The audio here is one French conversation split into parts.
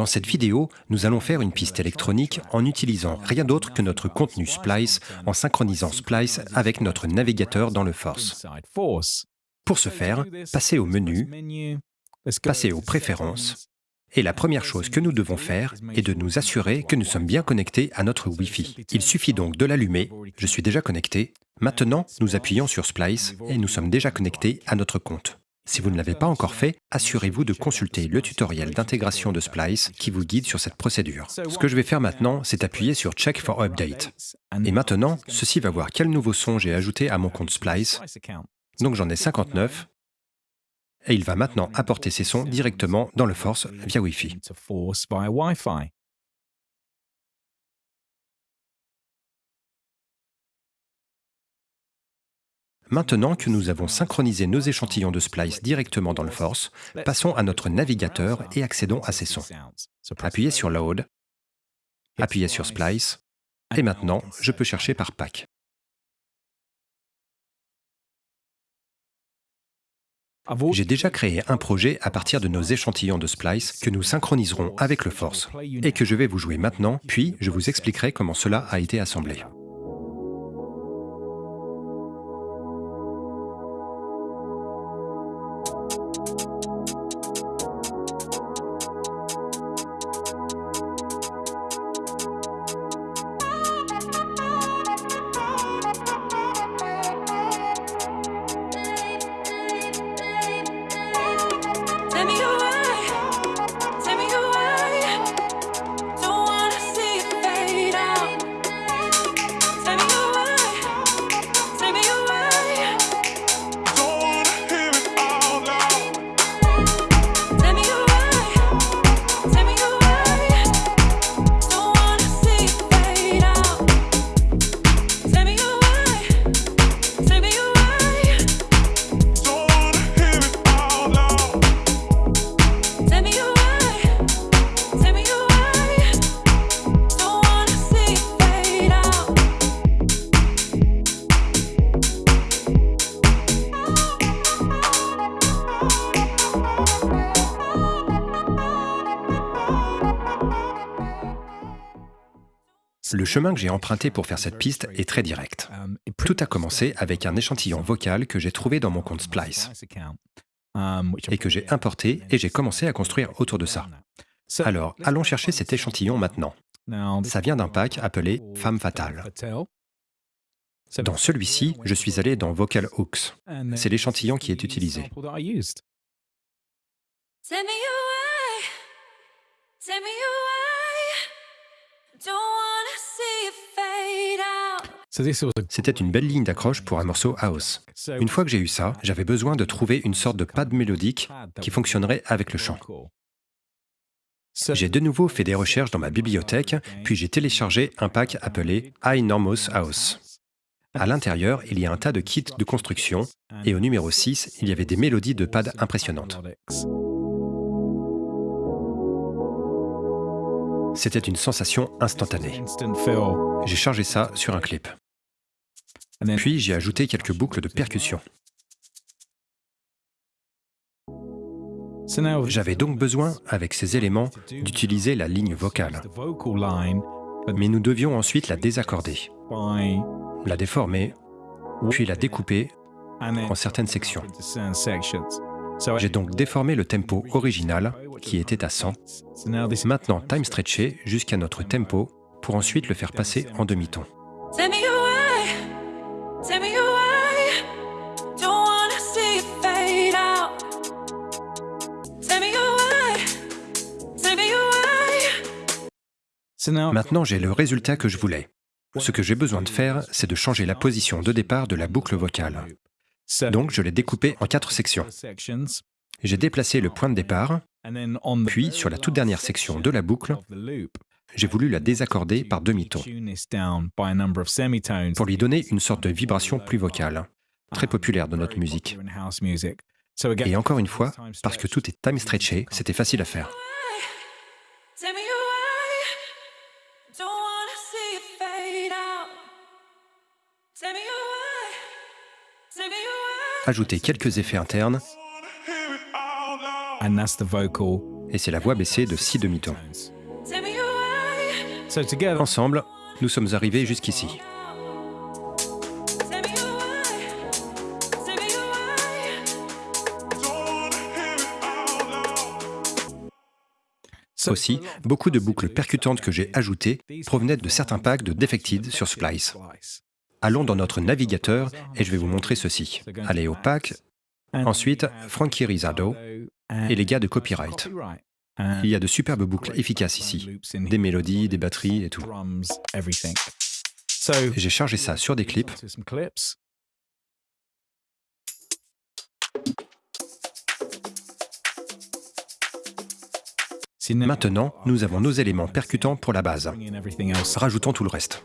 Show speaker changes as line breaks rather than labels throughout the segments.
Dans cette vidéo, nous allons faire une piste électronique en utilisant rien d'autre que notre contenu Splice en synchronisant Splice avec notre navigateur dans le Force. Pour ce faire, passez au menu, passez aux préférences, et la première chose que nous devons faire est de nous assurer que nous sommes bien connectés à notre Wi-Fi. Il suffit donc de l'allumer, je suis déjà connecté. Maintenant, nous appuyons sur Splice et nous sommes déjà connectés à notre compte. Si vous ne l'avez pas encore fait, assurez-vous de consulter le tutoriel d'intégration de Splice qui vous guide sur cette procédure. Ce que je vais faire maintenant, c'est appuyer sur Check for Update. Et maintenant, ceci va voir quel nouveau son j'ai ajouté à mon compte Splice. Donc j'en ai 59, et il va maintenant apporter ces sons directement dans le Force via Wi-Fi. Maintenant que nous avons synchronisé nos échantillons de Splice directement dans le Force, passons à notre navigateur et accédons à ces sons. Appuyez sur Load, appuyez sur Splice, et maintenant, je peux chercher par pack. J'ai déjà créé un projet à partir de nos échantillons de Splice que nous synchroniserons avec le Force et que je vais vous jouer maintenant, puis je vous expliquerai comment cela a été assemblé. Le chemin que j'ai emprunté pour faire cette piste est très direct. Tout a commencé avec un échantillon vocal que j'ai trouvé dans mon compte Splice et que j'ai importé et j'ai commencé à construire autour de ça. Alors, allons chercher cet échantillon maintenant. Ça vient d'un pack appelé Femme fatale. Dans celui-ci, je suis allé dans Vocal Hooks. C'est l'échantillon qui est utilisé. C'était une belle ligne d'accroche pour un morceau house. Une fois que j'ai eu ça, j'avais besoin de trouver une sorte de pad mélodique qui fonctionnerait avec le chant. J'ai de nouveau fait des recherches dans ma bibliothèque, puis j'ai téléchargé un pack appelé iNormos House. À l'intérieur, il y a un tas de kits de construction, et au numéro 6, il y avait des mélodies de pad impressionnantes. C'était une sensation instantanée. J'ai chargé ça sur un clip. Puis j'ai ajouté quelques boucles de percussion. J'avais donc besoin, avec ces éléments, d'utiliser la ligne vocale. Mais nous devions ensuite la désaccorder, la déformer, puis la découper en certaines sections. J'ai donc déformé le tempo original, qui était à 100, maintenant time stretché jusqu'à notre tempo, pour ensuite le faire passer en demi-ton. Maintenant, j'ai le résultat que je voulais. Ce que j'ai besoin de faire, c'est de changer la position de départ de la boucle vocale. Donc, je l'ai découpé en quatre sections. J'ai déplacé le point de départ, puis sur la toute dernière section de la boucle, j'ai voulu la désaccorder par demi-ton pour lui donner une sorte de vibration plus vocale, très populaire dans notre musique. Et encore une fois, parce que tout est time stretché, c'était facile à faire. Ajouter quelques effets internes et c'est la voix baissée de si demi-tons. Ensemble, nous sommes arrivés jusqu'ici. Aussi, beaucoup de boucles percutantes que j'ai ajoutées provenaient de certains packs de Defected sur Splice. Allons dans notre navigateur et je vais vous montrer ceci. Allez au pack, ensuite Frankie Rizardo et les gars de Copyright. Il y a de superbes boucles efficaces ici, des mélodies, des batteries et tout. J'ai chargé ça sur des clips Maintenant, nous avons nos éléments percutants pour la base. Rajoutons tout le reste.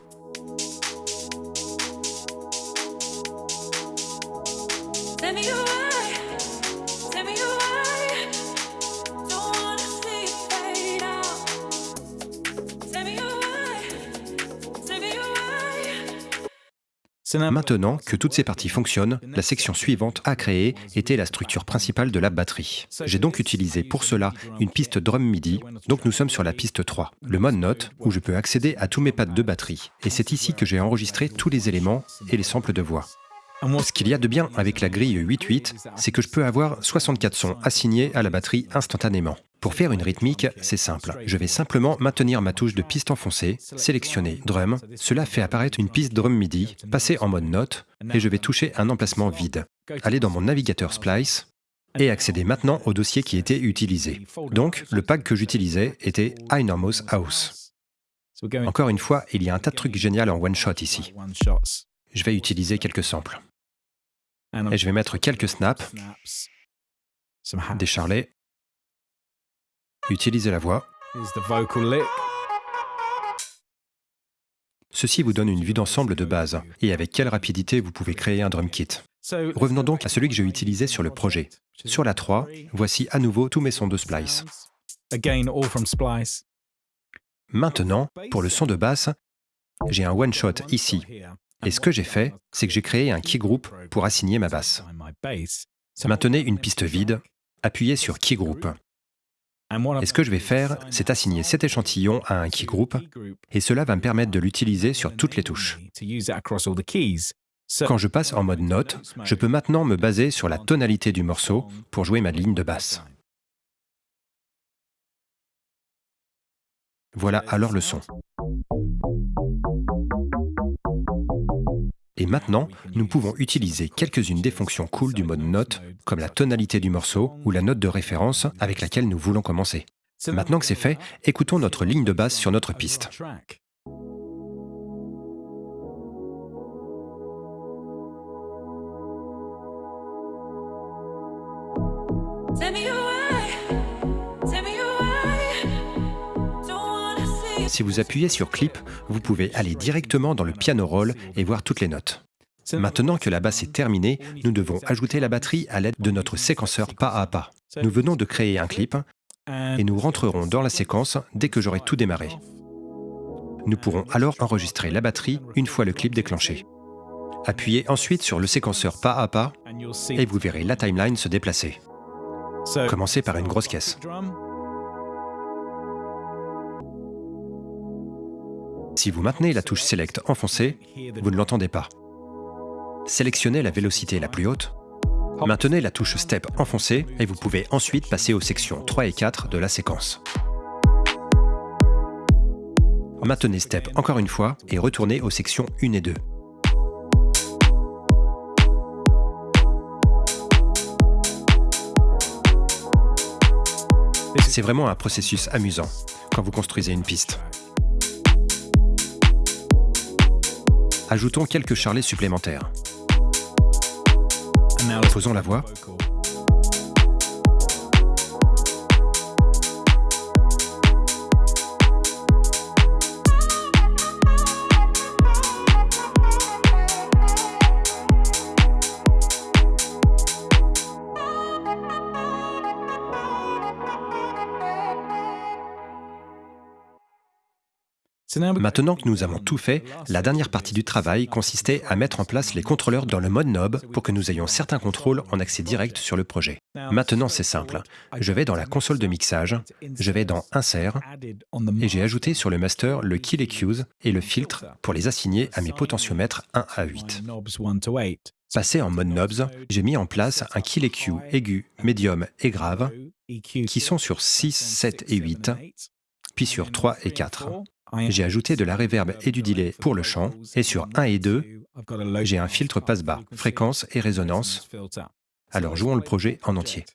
Maintenant que toutes ces parties fonctionnent, la section suivante à créer était la structure principale de la batterie. J'ai donc utilisé pour cela une piste drum MIDI, donc nous sommes sur la piste 3, le mode note, où je peux accéder à tous mes pads de batterie. Et c'est ici que j'ai enregistré tous les éléments et les samples de voix. Ce qu'il y a de bien avec la grille 8.8, c'est que je peux avoir 64 sons assignés à la batterie instantanément. Pour faire une rythmique, c'est simple. Je vais simplement maintenir ma touche de piste enfoncée, sélectionner Drum. Cela fait apparaître une piste Drum MIDI, passer en mode note, et je vais toucher un emplacement vide. Aller dans mon navigateur Splice, et accéder maintenant au dossier qui était utilisé. Donc, le pack que j'utilisais était iNormos House. Encore une fois, il y a un tas de trucs géniaux en one-shot ici. Je vais utiliser quelques samples. Et je vais mettre quelques snaps, des charlets, utiliser la voix. Ceci vous donne une vue d'ensemble de base, et avec quelle rapidité vous pouvez créer un drum kit. Revenons donc à celui que j'ai utilisé sur le projet. Sur la 3, voici à nouveau tous mes sons de Splice. Maintenant, pour le son de basse, j'ai un one-shot ici, et ce que j'ai fait, c'est que j'ai créé un key group pour assigner ma basse. Maintenez une piste vide, appuyez sur key group. Et ce que je vais faire, c'est assigner cet échantillon à un key group, et cela va me permettre de l'utiliser sur toutes les touches. Quand je passe en mode note, je peux maintenant me baser sur la tonalité du morceau pour jouer ma ligne de basse. Voilà alors le son. Et maintenant, nous pouvons utiliser quelques-unes des fonctions cool du mode note, comme la tonalité du morceau ou la note de référence avec laquelle nous voulons commencer. Maintenant que c'est fait, écoutons notre ligne de basse sur notre piste. Si vous appuyez sur Clip, vous pouvez aller directement dans le piano roll et voir toutes les notes. Maintenant que la basse est terminée, nous devons ajouter la batterie à l'aide de notre séquenceur pas à pas. Nous venons de créer un clip et nous rentrerons dans la séquence dès que j'aurai tout démarré. Nous pourrons alors enregistrer la batterie une fois le clip déclenché. Appuyez ensuite sur le séquenceur pas à pas et vous verrez la timeline se déplacer. Commencez par une grosse caisse. Si vous maintenez la touche Select enfoncée, vous ne l'entendez pas. Sélectionnez la vélocité la plus haute, maintenez la touche Step enfoncée et vous pouvez ensuite passer aux sections 3 et 4 de la séquence. Maintenez Step encore une fois et retournez aux sections 1 et 2. C'est vraiment un processus amusant quand vous construisez une piste. Ajoutons quelques charlets supplémentaires. Faisons la voix. Maintenant que nous avons tout fait, la dernière partie du travail consistait à mettre en place les contrôleurs dans le mode knob pour que nous ayons certains contrôles en accès direct sur le projet. Maintenant, c'est simple. Je vais dans la console de mixage, je vais dans Insert, et j'ai ajouté sur le master le Kill EQs et le filtre pour les assigner à mes potentiomètres 1 à 8. Passé en mode knobs, j'ai mis en place un kill EQ aigu, médium et grave qui sont sur 6, 7 et 8, puis sur 3 et 4. J'ai ajouté de la reverb et du delay pour le chant, et sur 1 et 2, j'ai un filtre passe-bas, fréquence et résonance. Alors jouons le projet en entier.